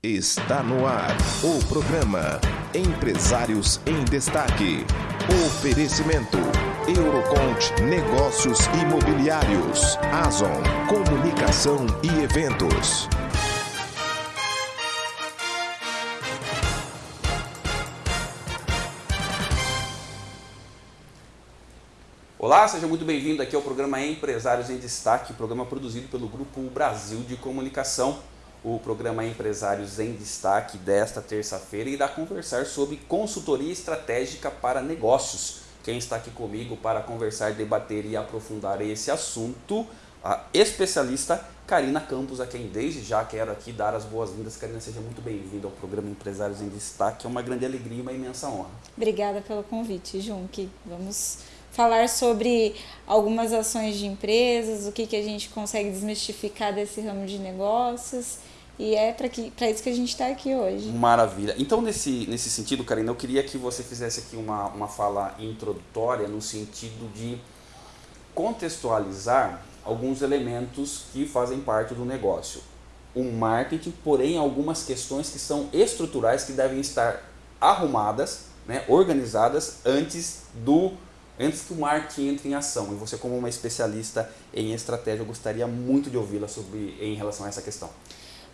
Está no ar o programa Empresários em Destaque. Oferecimento Eurocont Negócios Imobiliários, Azon Comunicação e Eventos. Olá, seja muito bem-vindo aqui ao programa Empresários em Destaque, programa produzido pelo Grupo Brasil de Comunicação o programa Empresários em Destaque desta terça-feira irá conversar sobre consultoria estratégica para negócios. Quem está aqui comigo para conversar, debater e aprofundar esse assunto, a especialista Karina Campos, a quem desde já quero aqui dar as boas-vindas. Karina, seja muito bem-vinda ao programa Empresários em Destaque. É uma grande alegria e uma imensa honra. Obrigada pelo convite, Junque. Vamos falar sobre algumas ações de empresas, o que, que a gente consegue desmistificar desse ramo de negócios e é para isso que a gente está aqui hoje. Maravilha. Então, nesse, nesse sentido, Karina, eu queria que você fizesse aqui uma, uma fala introdutória no sentido de contextualizar alguns elementos que fazem parte do negócio. O marketing, porém, algumas questões que são estruturais que devem estar arrumadas, né, organizadas antes do antes que o marketing entre em ação. E você, como uma especialista em estratégia, eu gostaria muito de ouvi-la sobre em relação a essa questão.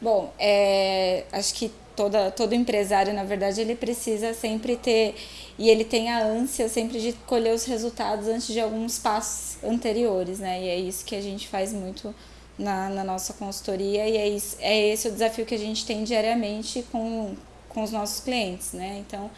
Bom, é, acho que toda, todo empresário, na verdade, ele precisa sempre ter, e ele tem a ânsia sempre de colher os resultados antes de alguns passos anteriores, né? E é isso que a gente faz muito na, na nossa consultoria e é, isso, é esse o desafio que a gente tem diariamente com, com os nossos clientes, né? Então,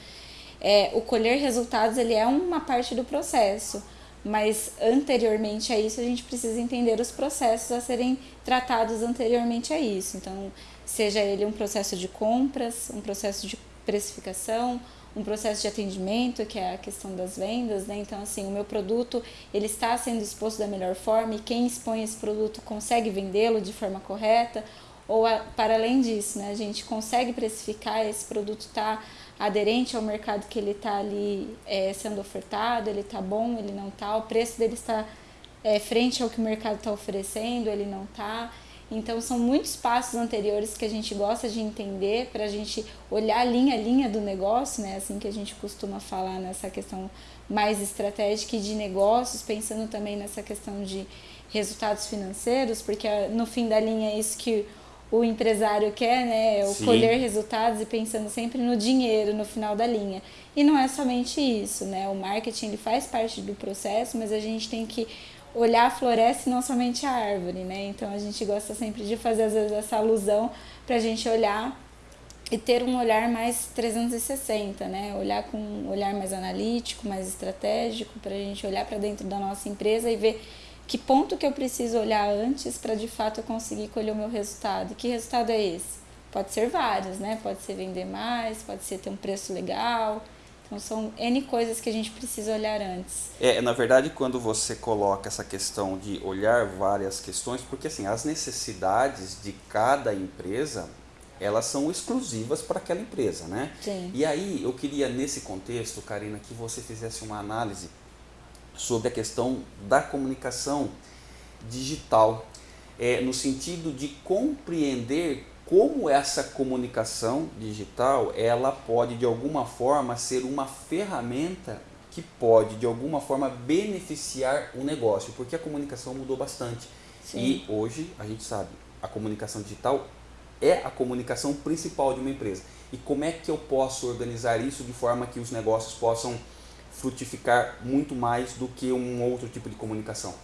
é, o colher resultados, ele é uma parte do processo, mas anteriormente a isso a gente precisa entender os processos a serem tratados anteriormente a isso. Então, seja ele um processo de compras, um processo de precificação, um processo de atendimento, que é a questão das vendas, né? Então, assim, o meu produto, ele está sendo exposto da melhor forma e quem expõe esse produto consegue vendê-lo de forma correta, ou a, para além disso, né, a gente consegue precificar esse produto está aderente ao mercado que ele está ali é, sendo ofertado, ele está bom, ele não está, o preço dele está é, frente ao que o mercado está oferecendo, ele não está. Então são muitos passos anteriores que a gente gosta de entender para a gente olhar linha a linha do negócio, né? Assim que a gente costuma falar nessa questão mais estratégica e de negócios, pensando também nessa questão de resultados financeiros, porque no fim da linha é isso que o empresário quer, né? O Sim. colher resultados e pensando sempre no dinheiro no final da linha. E não é somente isso, né? O marketing ele faz parte do processo, mas a gente tem que olhar a floresta e não somente a árvore, né? Então a gente gosta sempre de fazer às vezes essa alusão para a gente olhar e ter um olhar mais 360, né? Olhar com um olhar mais analítico, mais estratégico, para a gente olhar para dentro da nossa empresa e ver que ponto que eu preciso olhar antes para de fato eu conseguir colher o meu resultado? E que resultado é esse? Pode ser vários, né? Pode ser vender mais, pode ser ter um preço legal. Então são N coisas que a gente precisa olhar antes. É, na verdade, quando você coloca essa questão de olhar várias questões, porque assim, as necessidades de cada empresa, elas são exclusivas para aquela empresa, né? Sim. E aí, eu queria nesse contexto, Karina, que você fizesse uma análise sobre a questão da comunicação digital, é, no sentido de compreender como essa comunicação digital ela pode de alguma forma ser uma ferramenta que pode de alguma forma beneficiar o negócio, porque a comunicação mudou bastante. Sim. E hoje a gente sabe, a comunicação digital é a comunicação principal de uma empresa. E como é que eu posso organizar isso de forma que os negócios possam frutificar muito mais do que um outro tipo de comunicação?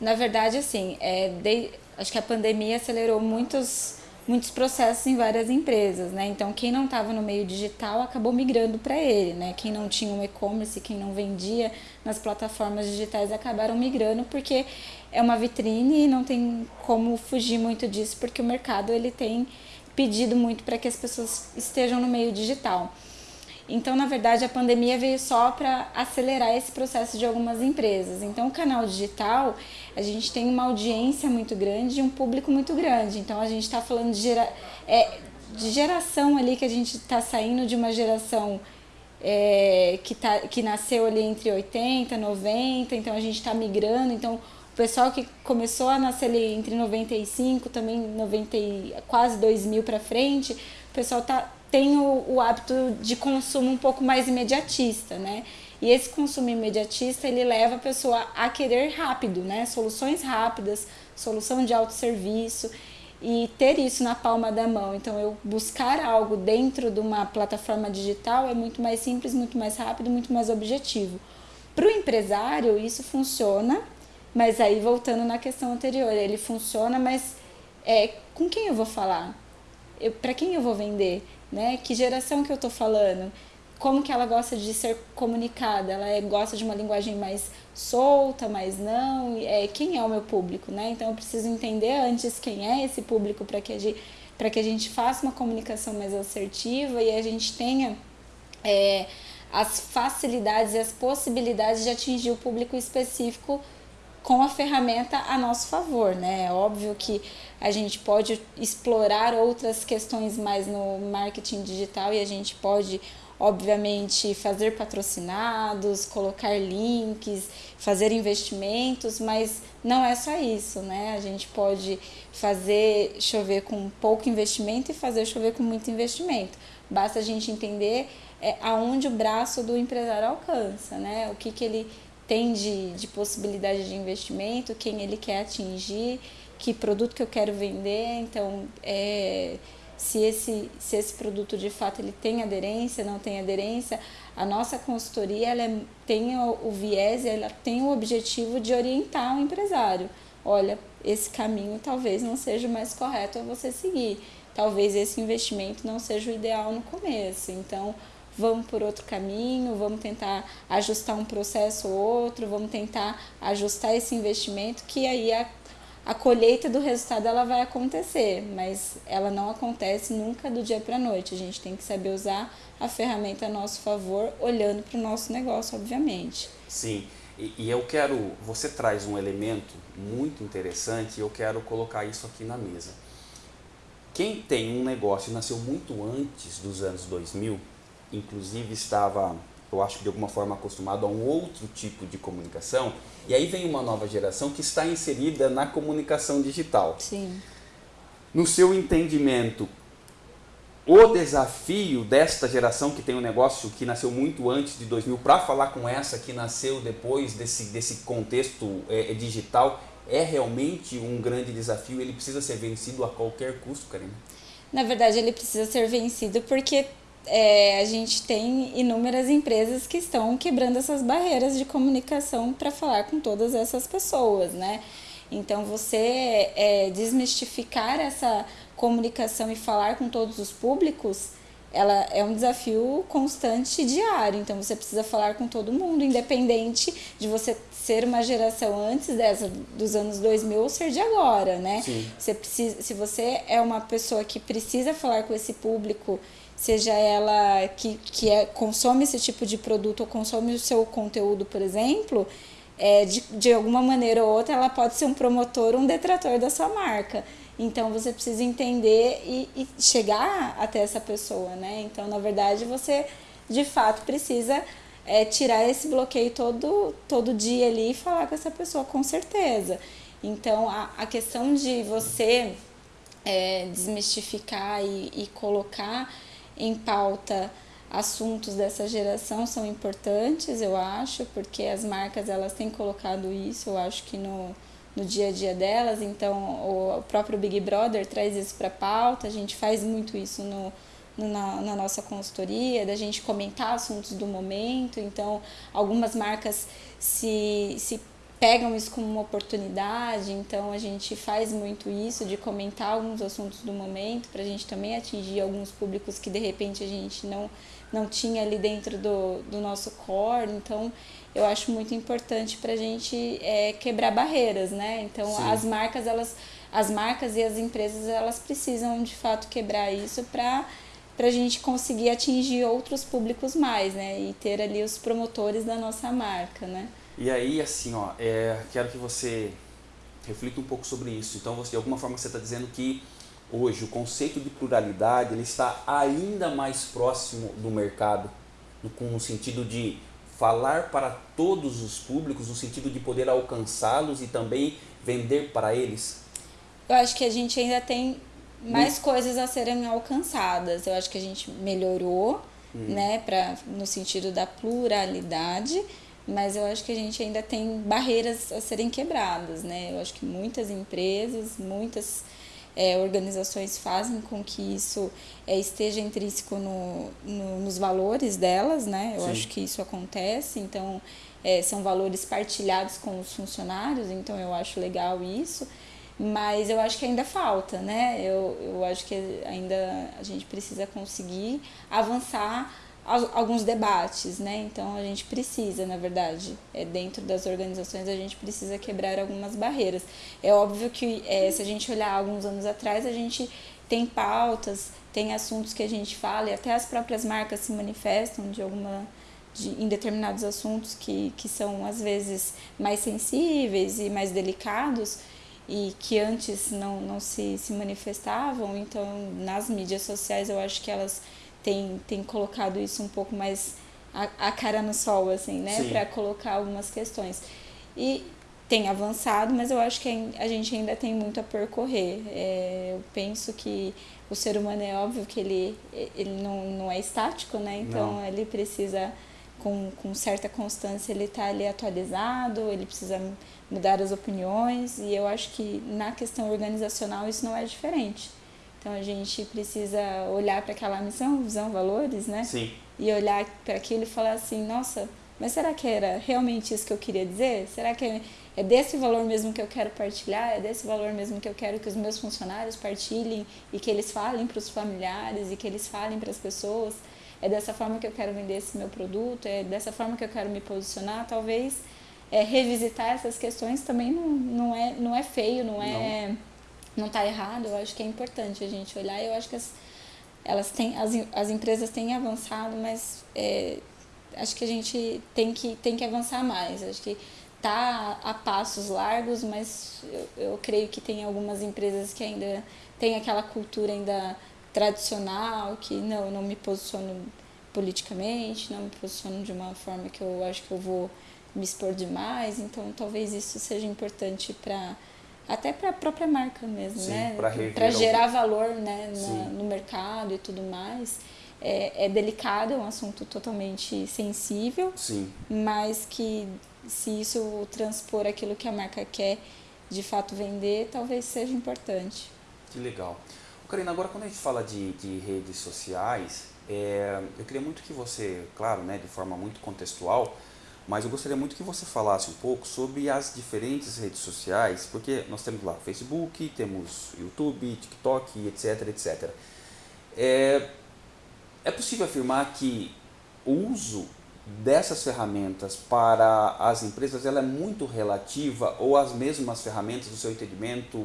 Na verdade, assim, é, de, acho que a pandemia acelerou muitos, muitos processos em várias empresas, né? Então, quem não estava no meio digital acabou migrando para ele, né? Quem não tinha um e-commerce, quem não vendia nas plataformas digitais acabaram migrando porque é uma vitrine e não tem como fugir muito disso, porque o mercado ele tem pedido muito para que as pessoas estejam no meio digital. Então, na verdade, a pandemia veio só para acelerar esse processo de algumas empresas. Então, o canal digital, a gente tem uma audiência muito grande e um público muito grande. Então, a gente está falando de, gera, é, de geração ali, que a gente está saindo de uma geração é, que, tá, que nasceu ali entre 80 90, então a gente está migrando. Então, o pessoal que começou a nascer ali entre 95, também 90, quase 2000 para frente, o pessoal tá, tem o, o hábito de consumo um pouco mais imediatista, né? E esse consumo imediatista, ele leva a pessoa a querer rápido, né? Soluções rápidas, solução de autosserviço e ter isso na palma da mão. Então, eu buscar algo dentro de uma plataforma digital é muito mais simples, muito mais rápido, muito mais objetivo. Para o empresário, isso funciona, mas aí voltando na questão anterior, ele funciona, mas é, com quem eu vou falar? Para quem eu vou vender? Né? Que geração que eu estou falando? como que ela gosta de ser comunicada, ela é, gosta de uma linguagem mais solta, mais não, é, quem é o meu público, né? Então eu preciso entender antes quem é esse público para que, a gente, que a gente faça uma comunicação mais assertiva e a gente tenha é, as facilidades e as possibilidades de atingir o público específico com a ferramenta a nosso favor, né? É óbvio que a gente pode explorar outras questões mais no marketing digital e a gente pode obviamente, fazer patrocinados, colocar links, fazer investimentos, mas não é só isso, né? A gente pode fazer chover com pouco investimento e fazer chover com muito investimento. Basta a gente entender é, aonde o braço do empresário alcança, né? O que, que ele tem de, de possibilidade de investimento, quem ele quer atingir, que produto que eu quero vender. Então, é se esse, se esse produto de fato ele tem aderência, não tem aderência. A nossa consultoria ela é, tem o, o viés, ela tem o objetivo de orientar o empresário. Olha, esse caminho talvez não seja o mais correto a você seguir. Talvez esse investimento não seja o ideal no começo. Então, vamos por outro caminho, vamos tentar ajustar um processo ou outro, vamos tentar ajustar esse investimento que aí a a colheita do resultado ela vai acontecer, mas ela não acontece nunca do dia para a noite. A gente tem que saber usar a ferramenta a nosso favor, olhando para o nosso negócio, obviamente. Sim, e, eu quero, você traz um elemento muito interessante e eu quero colocar isso aqui na mesa. Quem tem um negócio e nasceu muito antes dos anos 2000, inclusive estava eu acho que de alguma forma acostumado a um outro tipo de comunicação, e aí vem uma nova geração que está inserida na comunicação digital. Sim. No seu entendimento, o desafio desta geração que tem um negócio que nasceu muito antes de 2000 para falar com essa que nasceu depois desse, desse contexto é, digital é realmente um grande desafio, ele precisa ser vencido a qualquer custo, Karina? Na verdade, ele precisa ser vencido porque é, a gente tem inúmeras empresas que estão quebrando essas barreiras de comunicação para falar com todas essas pessoas, né? Então, você é, desmistificar essa comunicação e falar com todos os públicos, ela é um desafio constante diário. Então, você precisa falar com todo mundo, independente de você ser uma geração antes dessa dos anos 2000 ou ser de agora, né? Sim. Você precisa, se você é uma pessoa que precisa falar com esse público seja ela que, que é, consome esse tipo de produto ou consome o seu conteúdo, por exemplo, é, de, de alguma maneira ou outra ela pode ser um promotor um detrator da sua marca. Então você precisa entender e, e chegar até essa pessoa, né? Então, na verdade, você de fato precisa é, tirar esse bloqueio todo, todo dia ali e falar com essa pessoa, com certeza. Então, a, a questão de você é, desmistificar e, e colocar em pauta assuntos dessa geração são importantes, eu acho, porque as marcas elas têm colocado isso, eu acho que no, no dia a dia delas, então o próprio Big Brother traz isso para pauta, a gente faz muito isso no, no na, na, nossa consultoria, da gente comentar assuntos do momento, então algumas marcas se, se pegam isso como uma oportunidade, então a gente faz muito isso de comentar alguns assuntos do momento para a gente também atingir alguns públicos que de repente a gente não, não tinha ali dentro do, do nosso core, então eu acho muito importante para a gente é, quebrar barreiras, né? Então Sim. as marcas elas as marcas e as empresas elas precisam de fato quebrar isso para para a gente conseguir atingir outros públicos mais, né? E ter ali os promotores da nossa marca, né? E aí, assim, ó, é, quero que você reflita um pouco sobre isso. Então, você, de alguma forma, você está dizendo que hoje o conceito de pluralidade ele está ainda mais próximo do mercado, no, com o sentido de falar para todos os públicos no sentido de poder alcançá-los e também vender para eles? Eu acho que a gente ainda tem mais hum. coisas a serem alcançadas. Eu acho que a gente melhorou, hum. né, pra, no sentido da pluralidade, mas eu acho que a gente ainda tem barreiras a serem quebradas, né? Eu acho que muitas empresas, muitas é, organizações fazem com que isso é, esteja intrínseco no, no, nos valores delas, né? Eu Sim. acho que isso acontece, então é, são valores partilhados com os funcionários, então eu acho legal isso mas eu acho que ainda falta, né? Eu, eu acho que ainda a gente precisa conseguir avançar alguns debates, né? Então a gente precisa, na verdade, é, dentro das organizações a gente precisa quebrar algumas barreiras. É óbvio que é, se a gente olhar alguns anos atrás, a gente tem pautas, tem assuntos que a gente fala e até as próprias marcas se manifestam de alguma de, em determinados assuntos que, que são às vezes mais sensíveis e mais delicados e que antes não, não se, se manifestavam. Então, nas mídias sociais, eu acho que elas têm, têm colocado isso um pouco mais a, a cara no sol, assim, né? Para colocar algumas questões. E tem avançado, mas eu acho que a gente ainda tem muito a percorrer. É, eu penso que o ser humano é óbvio que ele, ele não, não é estático, né? Então, não. ele precisa com, com certa constância ele está ali atualizado, ele precisa mudar as opiniões e eu acho que na questão organizacional isso não é diferente. Então a gente precisa olhar para aquela missão, visão, valores, né? Sim. E olhar para aquilo e falar assim, nossa, mas será que era realmente isso que eu queria dizer? Será que é, desse valor mesmo que eu quero partilhar? É desse valor mesmo que eu quero que os meus funcionários partilhem e que eles falem para os familiares e que eles falem para as pessoas? é dessa forma que eu quero vender esse meu produto, é dessa forma que eu quero me posicionar, talvez é, revisitar essas questões também não, não, é, não é feio, não é não. Não tá errado, eu acho que é importante a gente olhar, eu acho que as, elas têm, as, as empresas têm avançado, mas é, acho que a gente tem que, tem que avançar mais, acho que tá a passos largos, mas eu, eu creio que tem algumas empresas que ainda tem aquela cultura ainda tradicional, que não, não me posiciono politicamente, não me posiciono de uma forma que eu acho que eu vou me expor demais, então talvez isso seja importante para até para a própria marca mesmo, Sim, né? Para gerar valor né, na, no mercado e tudo mais. É, é delicado, é um assunto totalmente sensível, Sim. mas que se isso transpor aquilo que a marca quer de fato vender, talvez seja importante. Que legal. Karina, agora quando a gente fala de, de redes sociais, é, eu queria muito que você, claro, né, de forma muito contextual, mas eu gostaria muito que você falasse um pouco sobre as diferentes redes sociais, porque nós temos lá Facebook, temos YouTube, TikTok, etc, etc. É, é possível afirmar que o uso dessas ferramentas para as empresas ela é muito relativa ou as mesmas ferramentas do seu entendimento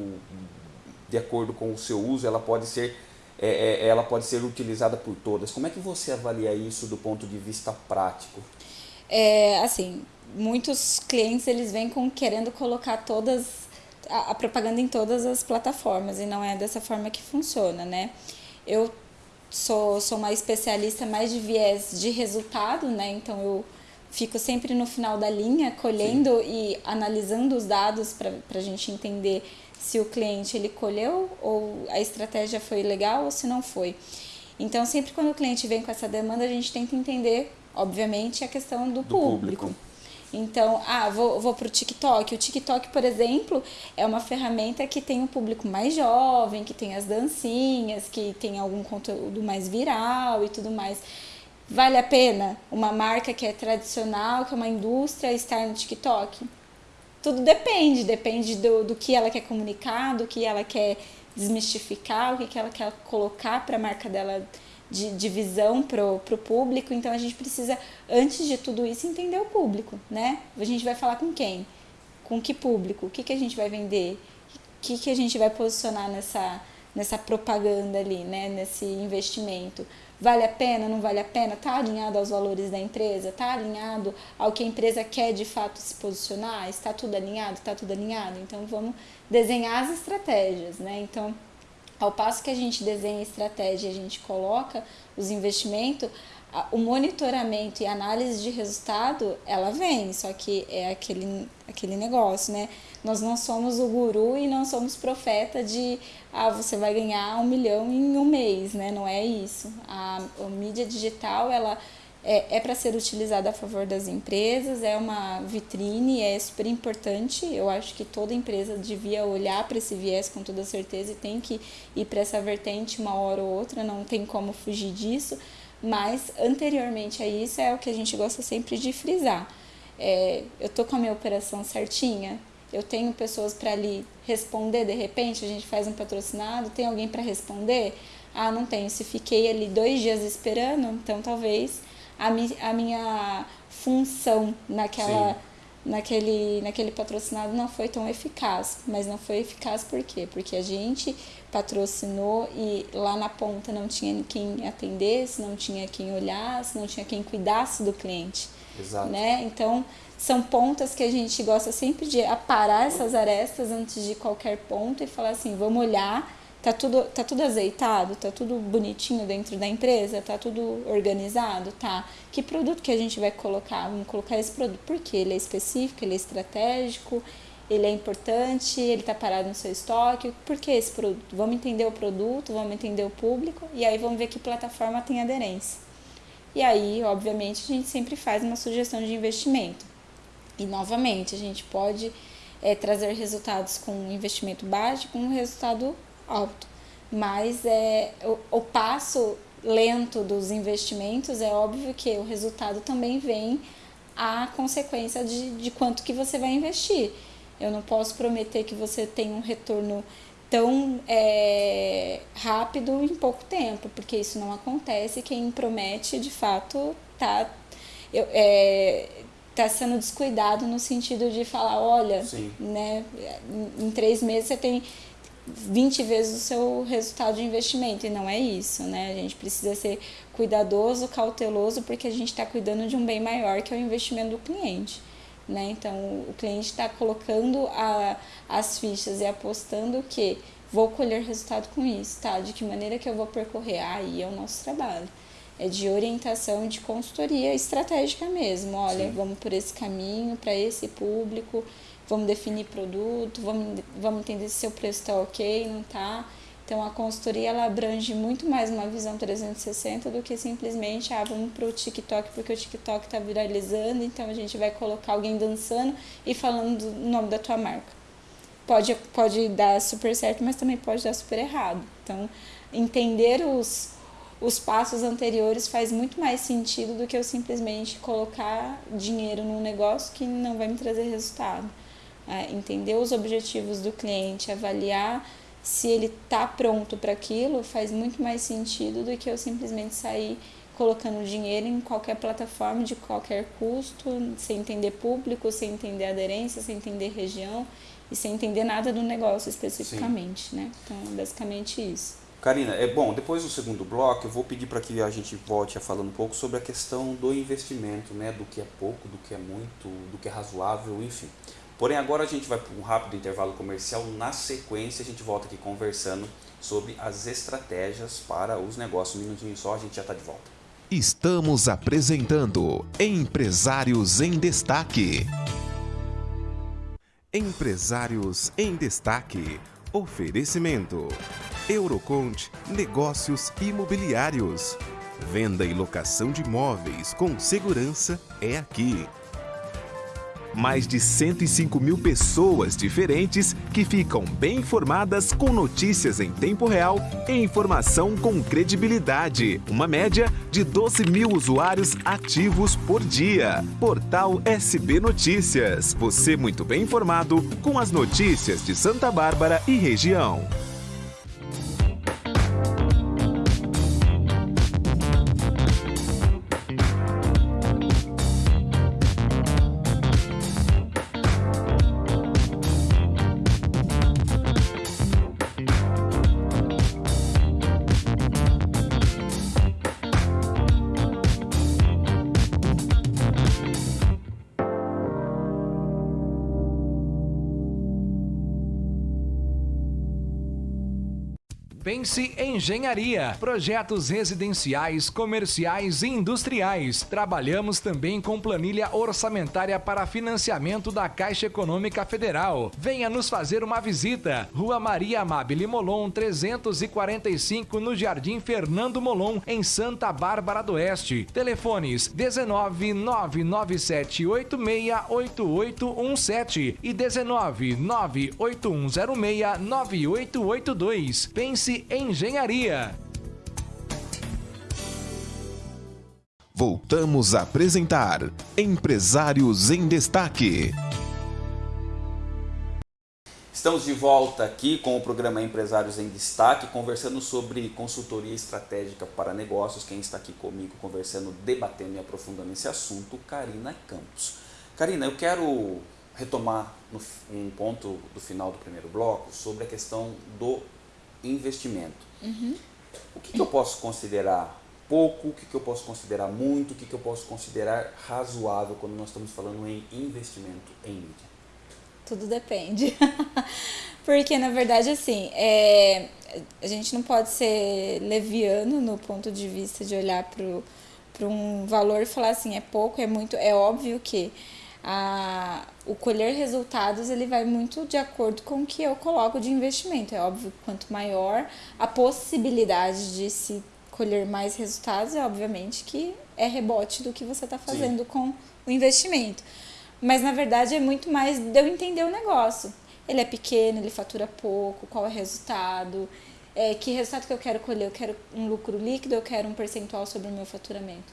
de acordo com o seu uso, ela pode ser é, é, ela pode ser utilizada por todas. Como é que você avalia isso do ponto de vista prático? É, assim, muitos clientes eles vêm com querendo colocar todas a, a, propaganda em todas as plataformas e não é dessa forma que funciona, né? Eu sou, sou uma especialista mais de viés de resultado, né? Então eu fico sempre no final da linha colhendo Sim. e analisando os dados para a gente entender se o cliente ele colheu ou a estratégia foi legal ou se não foi. Então, sempre quando o cliente vem com essa demanda, a gente tenta entender, obviamente, a questão do, do público. público. Então, ah, vou, vou para o TikTok. O TikTok, por exemplo, é uma ferramenta que tem um público mais jovem, que tem as dancinhas, que tem algum conteúdo mais viral e tudo mais. Vale a pena uma marca que é tradicional, que é uma indústria, estar no TikTok? tudo depende, depende do, do que ela quer comunicar, do que ela quer desmistificar, o que, que ela quer colocar para a marca dela de, de visão para o público. Então a gente precisa, antes de tudo isso, entender o público, né? A gente vai falar com quem? Com que público? O que, que a gente vai vender? O que, que a gente vai posicionar nessa, nessa propaganda ali, né? Nesse investimento? Vale a pena, não vale a pena? Está alinhado aos valores da empresa? Está alinhado ao que a empresa quer de fato se posicionar? Está tudo alinhado? Está tudo alinhado? Então vamos desenhar as estratégias, né? Então Ao passo que a gente desenha a estratégia, a gente coloca os investimentos, o monitoramento e análise de resultado, ela vem, só que é aquele, aquele negócio, né? Nós não somos o guru e não somos profeta de, ah, você vai ganhar um milhão em um mês, né? Não é isso. A, a mídia digital, ela é, é para ser utilizada a favor das empresas, é uma vitrine, é super importante. Eu acho que toda empresa devia olhar para esse viés com toda certeza e tem que ir para essa vertente uma hora ou outra, não tem como fugir disso mas anteriormente a isso é o que a gente gosta sempre de frisar. É, eu tô com a minha operação certinha, eu tenho pessoas para ali responder de repente, a gente faz um patrocinado, tem alguém para responder? Ah, não tenho. Se fiquei ali dois dias esperando, então talvez a, mi a minha função naquela. Sim naquele, naquele patrocinado não foi tão eficaz. Mas não foi eficaz por quê? Porque a gente patrocinou e lá na ponta não tinha quem atendesse, não tinha quem olhasse, não tinha quem cuidasse do cliente. Exato. Né? Então, são pontas que a gente gosta sempre de aparar essas arestas antes de qualquer ponto e falar assim, vamos olhar Tá tudo, tá tudo azeitado? Tá tudo bonitinho dentro da empresa? Tá tudo organizado? Tá. Que produto que a gente vai colocar? Vamos colocar esse produto. porque Ele é específico, ele é estratégico, ele é importante, ele está parado no seu estoque. Por que esse produto? Vamos entender o produto, vamos entender o público e aí vamos ver que plataforma tem aderência. E aí, obviamente, a gente sempre faz uma sugestão de investimento. E novamente, a gente pode é, trazer resultados com investimento baixo, com um resultado alto. Mas é, o, o passo lento dos investimentos, é óbvio que o resultado também vem a consequência de, de quanto que você vai investir. Eu não posso prometer que você tenha um retorno tão é, rápido em pouco tempo, porque isso não acontece. Quem promete, de fato, tá, eu, é, tá sendo descuidado no sentido de falar, olha, Sim. né, em três meses você tem 20 vezes o seu resultado de investimento e não é isso, né? A gente precisa ser cuidadoso, cauteloso, porque a gente está cuidando de um bem maior que é o investimento do cliente. Né? Então, o cliente está colocando a, as fichas e apostando que vou colher resultado com isso, tá? De que maneira que eu vou percorrer? Aí é o nosso trabalho. É de orientação, de consultoria estratégica mesmo. Olha, Sim. vamos por esse caminho, para esse público vamos definir produto, vamos, vamos entender se seu preço está ok, não está. Então a consultoria ela abrange muito mais uma visão 360 do que simplesmente ah, vamos para o TikTok porque o TikTok está viralizando, então a gente vai colocar alguém dançando e falando o nome da tua marca. Pode, pode dar super certo, mas também pode dar super errado. Então, entender os, os passos anteriores faz muito mais sentido do que eu simplesmente colocar dinheiro num negócio que não vai me trazer resultado entender os objetivos do cliente, avaliar se ele está pronto para aquilo, faz muito mais sentido do que eu simplesmente sair colocando dinheiro em qualquer plataforma de qualquer custo, sem entender público, sem entender aderência, sem entender região e sem entender nada do negócio especificamente, Sim. né? Então, basicamente isso. Karina, é bom, depois do segundo bloco, eu vou pedir para que a gente volte a falar um pouco sobre a questão do investimento, né, do que é pouco, do que é muito, do que é razoável, enfim. Porém, agora a gente vai para um rápido intervalo comercial. Na sequência, a gente volta aqui conversando sobre as estratégias para os negócios. Um minutinho só, a gente já está de volta. Estamos apresentando Empresários em Destaque. Empresários em Destaque. Oferecimento. Eurocont Negócios Imobiliários. Venda e locação de imóveis com segurança é aqui mais de 105 mil pessoas diferentes que ficam bem informadas com notícias em tempo real e informação com credibilidade. Uma média de 12 mil usuários ativos por dia. Portal SB Notícias. Você muito bem informado com as notícias de Santa Bárbara e região. Pense Engenharia, projetos residenciais, comerciais e industriais. Trabalhamos também com planilha orçamentária para financiamento da Caixa Econômica Federal. Venha nos fazer uma visita. Rua Maria Amabile Molon, 345, no Jardim Fernando Molon, em Santa Bárbara do Oeste. Telefones 19 997 8817 e 19 98106 9882. Pense Engenharia. Voltamos a apresentar Empresários em Destaque. Estamos de volta aqui com o programa Empresários em Destaque, conversando sobre consultoria estratégica para negócios. Quem está aqui comigo conversando, debatendo e aprofundando esse assunto, Karina Campos. Karina, eu quero retomar um ponto do final do primeiro bloco sobre a questão do investimento. Uhum. O que, que, eu posso considerar pouco, o que, que eu posso considerar muito, o que, que eu posso considerar razoável quando nós estamos falando em investimento em mídia? Tudo depende. Porque, na verdade, assim, é, a gente não pode ser leviano no ponto de vista de olhar para um valor e falar assim, é pouco, é muito. É óbvio que a, o colher resultados ele vai muito de acordo com o que eu coloco de investimento. É óbvio que quanto maior a possibilidade de se colher mais resultados, é obviamente que é rebote do que você está fazendo Sim. com o investimento. Mas na verdade é muito mais de eu entender o negócio. Ele é pequeno, ele fatura pouco, qual é o resultado, é, que resultado que eu quero colher? Eu quero um lucro líquido, eu quero um percentual sobre o meu faturamento?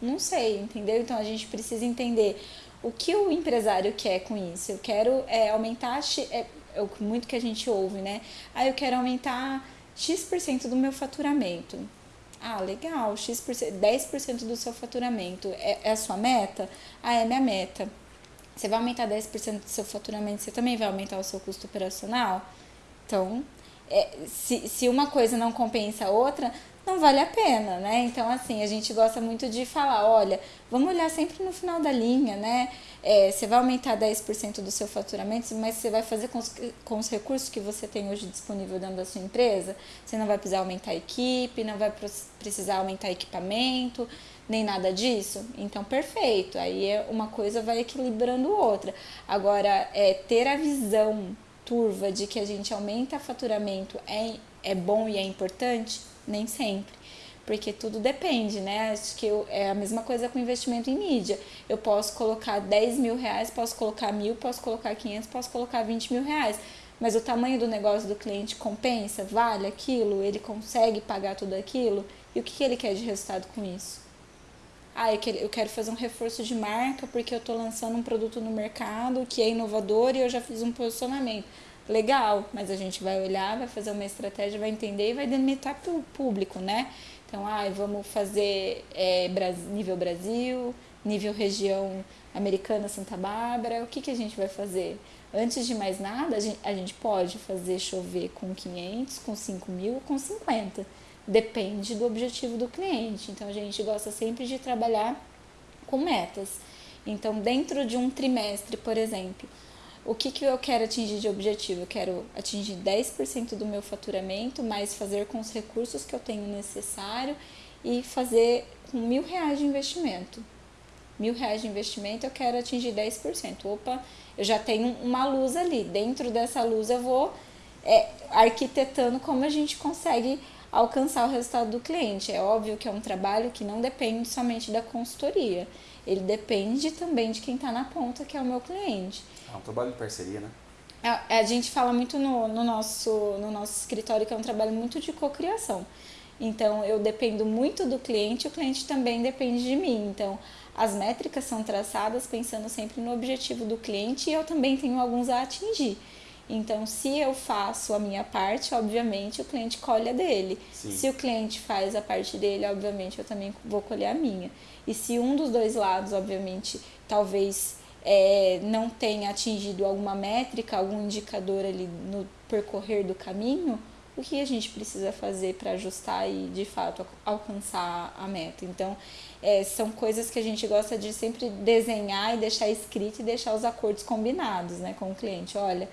Não sei, entendeu? Então a gente precisa entender o que o empresário quer com isso? Eu quero é, aumentar, é, é muito que a gente ouve, né? Ah, eu quero aumentar X% do meu faturamento. Ah, legal, X%, 10% do seu faturamento é, é a sua meta? Ah, é minha meta. Você vai aumentar 10% do seu faturamento, você também vai aumentar o seu custo operacional? Então, é, se, se uma coisa não compensa a outra, não vale a pena, né? Então, assim, a gente gosta muito de falar, olha, vamos olhar sempre no final da linha, né? É, você vai aumentar 10% do seu faturamento, mas você vai fazer com os, com os recursos que você tem hoje disponível dentro da sua empresa? Você não vai precisar aumentar a equipe, não vai precisar aumentar equipamento, nem nada disso? Então, perfeito. Aí é uma coisa vai equilibrando outra. Agora, é, ter a visão turva de que a gente aumenta faturamento é, é bom e é importante nem sempre. Porque tudo depende, né? Acho que eu, é a mesma coisa com investimento em mídia. Eu posso colocar 10 mil reais, posso colocar mil, posso colocar 500, posso colocar 20 mil reais. Mas o tamanho do negócio do cliente compensa? Vale aquilo? Ele consegue pagar tudo aquilo? E o que ele quer de resultado com isso? Ah, eu quero fazer um reforço de marca porque eu estou lançando um produto no mercado que é inovador e eu já fiz um posicionamento legal, mas a gente vai olhar, vai fazer uma estratégia, vai entender e vai delimitar para o público, né? Então, ah, vamos fazer é, nível Brasil, nível região americana Santa Bárbara, o que, que a gente vai fazer? Antes de mais nada, a gente, a gente pode fazer chover com 500, com 5 mil, com 50. Depende do objetivo do cliente. Então, a gente gosta sempre de trabalhar com metas. Então, dentro de um trimestre, por exemplo, o que, que eu quero atingir de objetivo? Eu quero atingir 10% do meu faturamento, mas fazer com os recursos que eu tenho necessário e fazer com mil reais de investimento. Mil reais de investimento eu quero atingir 10%. Opa, eu já tenho uma luz ali. Dentro dessa luz eu vou é, arquitetando como a gente consegue alcançar o resultado do cliente. É óbvio que é um trabalho que não depende somente da consultoria. Ele depende também de quem está na ponta, que é o meu cliente. É um trabalho de parceria, né? A, a gente fala muito no, no, nosso, no nosso escritório que é um trabalho muito de cocriação. Então, eu dependo muito do cliente, o cliente também depende de mim. Então, as métricas são traçadas pensando sempre no objetivo do cliente e eu também tenho alguns a atingir. Então, se eu faço a minha parte, obviamente o cliente colhe a dele. Sim. Se o cliente faz a parte dele, obviamente eu também vou colher a minha. E se um dos dois lados, obviamente, talvez é, não tenha atingido alguma métrica, algum indicador ali no percorrer do caminho, o que a gente precisa fazer para ajustar e de fato alcançar a meta. Então, é, são coisas que a gente gosta de sempre desenhar e deixar escrito e deixar os acordos combinados né, com o cliente. Olha,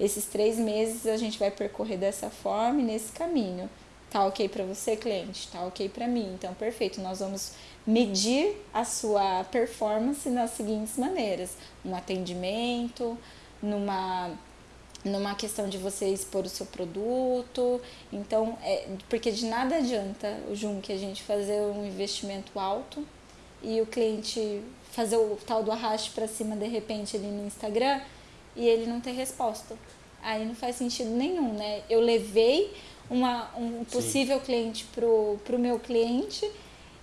esses três meses a gente vai percorrer dessa forma e nesse caminho. Tá ok para você, cliente? Tá ok para mim. Então, perfeito. Nós vamos medir a sua performance nas seguintes maneiras: um atendimento, numa numa questão de você expor o seu produto. Então, é, porque de nada adianta o Jun que a gente fazer um investimento alto e o cliente fazer o tal do arraste para cima de repente ali no Instagram e ele não ter resposta. Aí não faz sentido nenhum, né? Eu levei uma, um possível Sim. cliente pro, pro meu cliente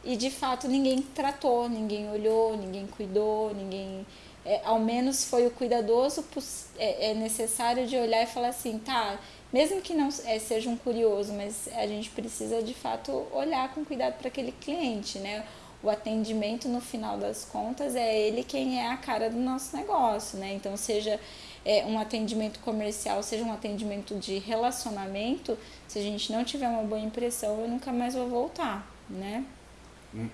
e de fato ninguém tratou, ninguém olhou, ninguém cuidou, ninguém é, ao menos foi o cuidadoso é, é, necessário de olhar e falar assim, tá, mesmo que não é, seja um curioso, mas a gente precisa de fato olhar com cuidado para aquele cliente, né? O atendimento, no final das contas, é ele quem é a cara do nosso negócio, né? Então, seja é, um atendimento comercial, seja um atendimento de relacionamento, se a gente não tiver uma boa impressão, eu nunca mais vou voltar, né? Hum.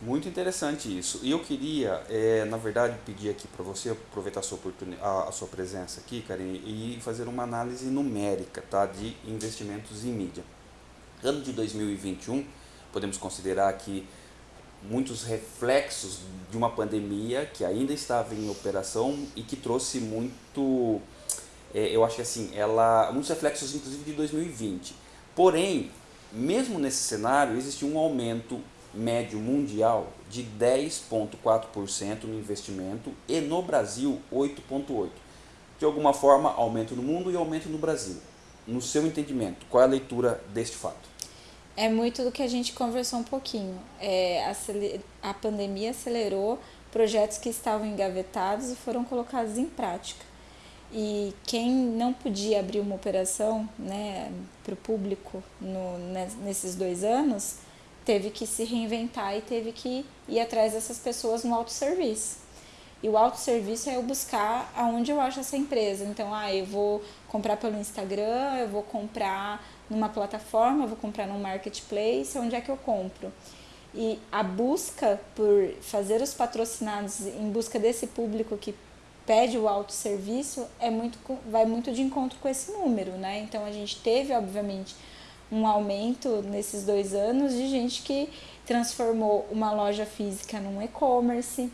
Muito interessante isso. E eu queria, é, na verdade, pedir aqui para você aproveitar a sua, a, a sua presença aqui, Karine, e fazer uma análise numérica tá, de investimentos em mídia. Ano de 2021, podemos considerar que muitos reflexos de uma pandemia que ainda estava em operação e que trouxe muito, é, eu acho que assim, ela, muitos reflexos inclusive de 2020. Porém, mesmo nesse cenário, existe um aumento médio mundial de 10,4% no investimento e no Brasil 8,8%. De alguma forma, aumento no mundo e aumento no Brasil. No seu entendimento, qual é a leitura deste fato? É muito do que a gente conversou um pouquinho. É, a pandemia acelerou projetos que estavam engavetados e foram colocados em prática. E quem não podia abrir uma operação né, para o público no, nesses dois anos, teve que se reinventar e teve que ir atrás dessas pessoas no autosserviço. E o autosserviço é eu buscar aonde eu acho essa empresa. Então, ah, eu vou comprar pelo Instagram, eu vou comprar numa plataforma, eu vou comprar num marketplace, onde é que eu compro? E a busca por fazer os patrocinados em busca desse público que pede o autosserviço é muito, vai muito de encontro com esse número, né? Então a gente teve, obviamente, um aumento nesses dois anos de gente que transformou uma loja física num e-commerce,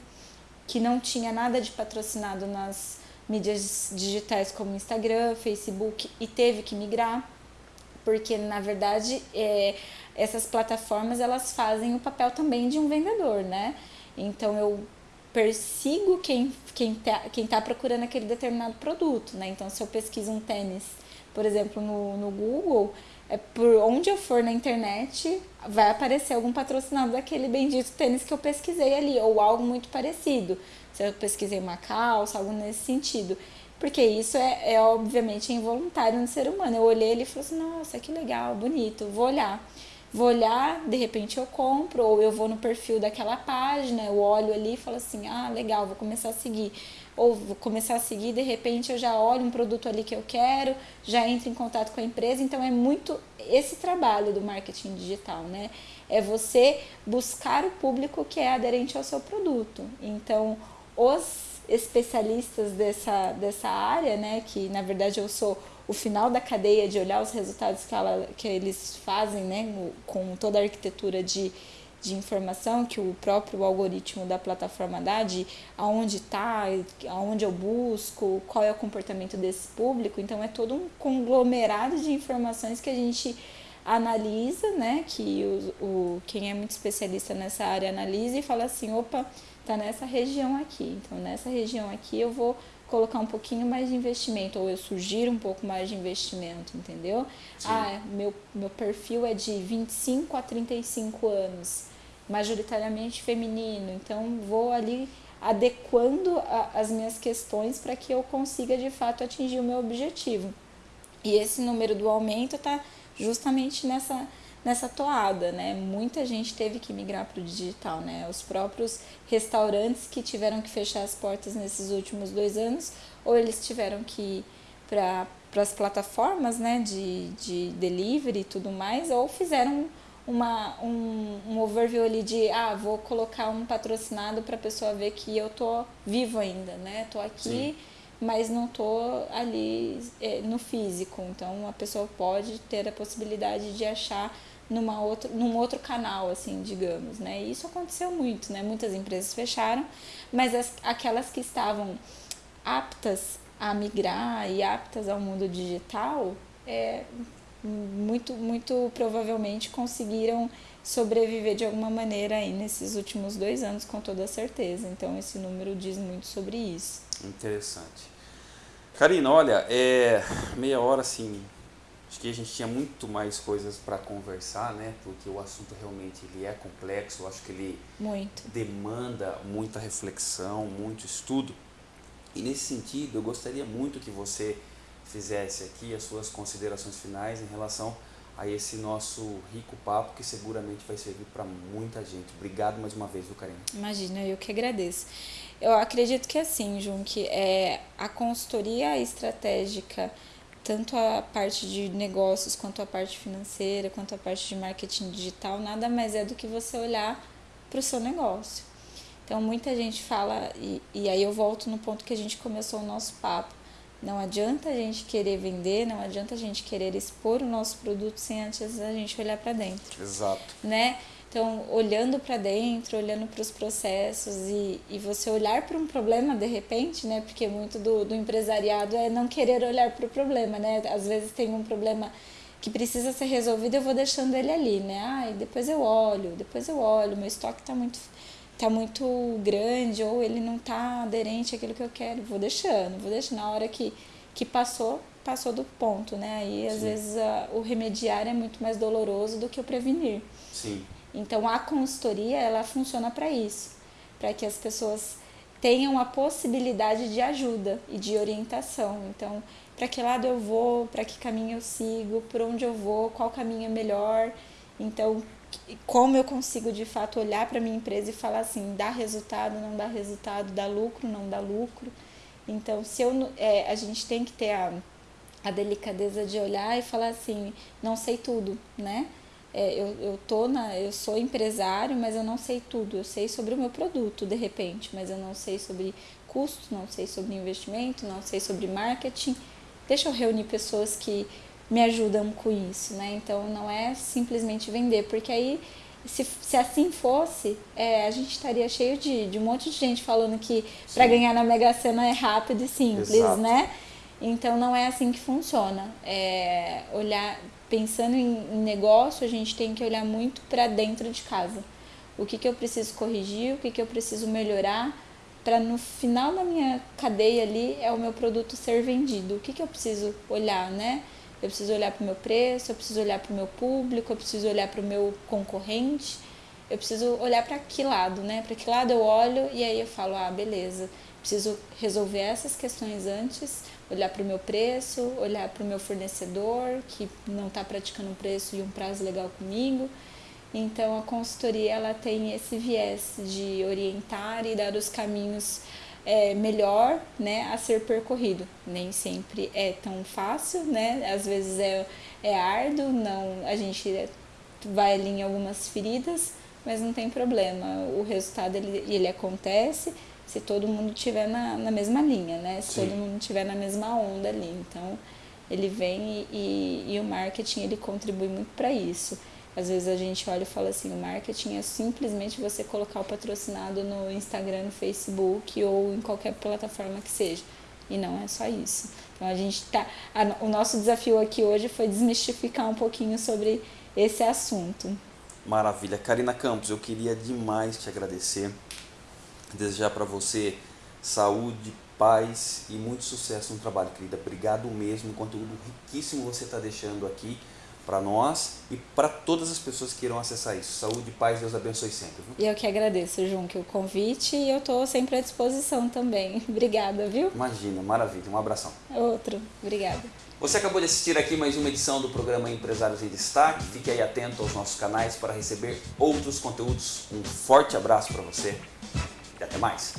que não tinha nada de patrocinado nas mídias digitais como Instagram, Facebook e teve que migrar, porque na verdade é, essas plataformas elas fazem o papel também de um vendedor, né? Então eu persigo quem quem tá, quem tá procurando aquele determinado produto, né? Então se eu pesquiso um tênis, por exemplo, no, no Google, é por onde eu for na internet, vai aparecer algum patrocinado daquele bendito tênis que eu pesquisei ali, ou algo muito parecido. Se eu pesquisei uma calça, algo nesse sentido. Porque isso é, é obviamente involuntário no ser humano. Eu olhei ele e falei assim, nossa, que legal, bonito, vou olhar. Vou olhar, de repente eu compro, ou eu vou no perfil daquela página, eu olho ali e falo assim, ah, legal, vou começar a seguir ou vou começar a seguir, de repente eu já olho um produto ali que eu quero, já entro em contato com a empresa. Então é muito esse trabalho do marketing digital, né? É você buscar o público que é aderente ao seu produto. Então, os especialistas dessa, dessa área, né, que na verdade eu sou o final da cadeia de olhar os resultados que, ela, que eles fazem, né, com toda a arquitetura de de informação que o próprio algoritmo da plataforma dá de aonde está, aonde eu busco, qual é o comportamento desse público. Então é todo um conglomerado de informações que a gente analisa, né? Que o, o quem é muito especialista nessa área analisa e fala assim, opa, tá nessa região aqui. Então nessa região aqui eu vou colocar um pouquinho mais de investimento, ou eu sugiro um pouco mais de investimento, entendeu? Sim. Ah, meu, meu perfil é de 25 a 35 anos majoritariamente feminino, então vou ali adequando a, as minhas questões para que eu consiga de fato atingir o meu objetivo. E esse número do aumento está justamente nessa nessa toada, né? Muita gente teve que migrar para o digital, né? Os próprios restaurantes que tiveram que fechar as portas nesses últimos dois anos, ou eles tiveram que ir para as plataformas, né? De, de delivery e tudo mais, ou fizeram uma, um, um overview ali de, ah, vou colocar um patrocinado para a pessoa ver que eu tô vivo ainda, né? Tô aqui, Sim. mas não tô ali é, no físico. Então a pessoa pode ter a possibilidade de achar numa outra, num outro canal, assim, digamos, né? E isso aconteceu muito, né? Muitas empresas fecharam, mas as, aquelas que estavam aptas a migrar e aptas ao mundo digital, é, muito, muito provavelmente conseguiram sobreviver de alguma maneira aí nesses últimos dois anos, com toda certeza. Então, esse número diz muito sobre isso. Interessante. Karina, olha, é meia hora assim. Acho que a gente tinha muito mais coisas para conversar, né? Porque o assunto realmente ele é complexo. Eu acho que ele muito. demanda muita reflexão, muito estudo. E nesse sentido, eu gostaria muito que você fizesse aqui as suas considerações finais em relação a esse nosso rico papo que seguramente vai servir para muita gente. Obrigado mais uma vez, viu, Karina? Imagina, eu que agradeço. Eu acredito que assim, Jun, que é, a consultoria estratégica, tanto a parte de negócios, quanto a parte financeira, quanto a parte de marketing digital, nada mais é do que você olhar para o seu negócio. Então, muita gente fala, e, e aí eu volto no ponto que a gente começou o nosso papo, não adianta a gente querer vender, não adianta a gente querer expor o nosso produto sem antes a gente olhar para dentro. Exato. Né? Então, olhando para dentro, olhando para os processos e, e você olhar para um problema de repente, né? Porque muito do, do empresariado é não querer olhar para o problema, né? Às vezes tem um problema que precisa ser resolvido, eu vou deixando ele ali, né? Ah, depois eu olho, depois eu olho, meu estoque está muito tá muito grande ou ele não tá aderente àquilo que eu quero, vou deixando, vou deixando. Na hora que, que passou, passou do ponto, né? Aí às Sim. vezes a, o remediar é muito mais doloroso do que o prevenir. Sim. Então a consultoria ela funciona para isso, para que as pessoas tenham a possibilidade de ajuda e de orientação. Então, para que lado eu vou, para que caminho eu sigo, por onde eu vou, qual caminho é melhor. Então, como eu consigo de fato olhar para minha empresa e falar assim, dá resultado, não dá resultado, dá lucro, não dá lucro. Então, se eu, é, a gente tem que ter a, a delicadeza de olhar e falar assim, não sei tudo, né? É, eu, eu, tô na, eu sou empresário, mas eu não sei tudo. Eu sei sobre o meu produto, de repente, mas eu não sei sobre custo, não sei sobre investimento, não sei sobre marketing. Deixa eu reunir pessoas que me ajudam com isso, né? Então não é simplesmente vender, porque aí se, se assim fosse, é, a gente estaria cheio de, de um monte de gente falando que para ganhar na Mega Sena é rápido e simples, Exato. né? Então não é assim que funciona. É, olhar, pensando em, negócio, a gente tem que olhar muito para dentro de casa. O que, que eu preciso corrigir, o que, que eu preciso melhorar para no final da minha cadeia ali é o meu produto ser vendido. O que, que eu preciso olhar, né? eu preciso olhar para o meu preço, eu preciso olhar para o meu público, eu preciso olhar para o meu concorrente, eu preciso olhar para que lado, né? Para que lado eu olho e aí eu falo, ah, beleza, preciso resolver essas questões antes, olhar para o meu preço, olhar para o meu fornecedor que não está praticando um preço e um prazo legal comigo. Então a consultoria ela tem esse viés de orientar e dar os caminhos é, melhor né, a ser percorrido. Nem sempre é tão fácil, né? às vezes é, é árduo, não, a gente vai ali em algumas feridas, mas não tem problema. O resultado ele, ele acontece se todo mundo estiver na, na mesma linha, né? se Sim. todo mundo estiver na mesma onda ali. Então ele vem e, e, e o marketing ele contribui muito para isso. Às vezes a gente olha e fala assim, o marketing é simplesmente você colocar o patrocinado no Instagram, no Facebook ou em qualquer plataforma que seja. E não é só isso. Então a gente tá. A, o nosso desafio aqui hoje foi desmistificar um pouquinho sobre esse assunto. Maravilha. Karina Campos, eu queria demais te agradecer. Desejar para você saúde, paz e muito sucesso no trabalho, querida. Obrigado mesmo. Conteúdo riquíssimo você está deixando aqui para nós e para todas as pessoas que irão acessar isso. Saúde, paz, Deus abençoe sempre. E eu que agradeço, João, que o convite e eu estou sempre à disposição também. Obrigada, viu? Imagina, maravilha. Um abração. Outro. Obrigada. Você acabou de assistir aqui mais uma edição do programa Empresários em Destaque. Fique aí atento aos nossos canais para receber outros conteúdos. Um forte abraço para você e até mais.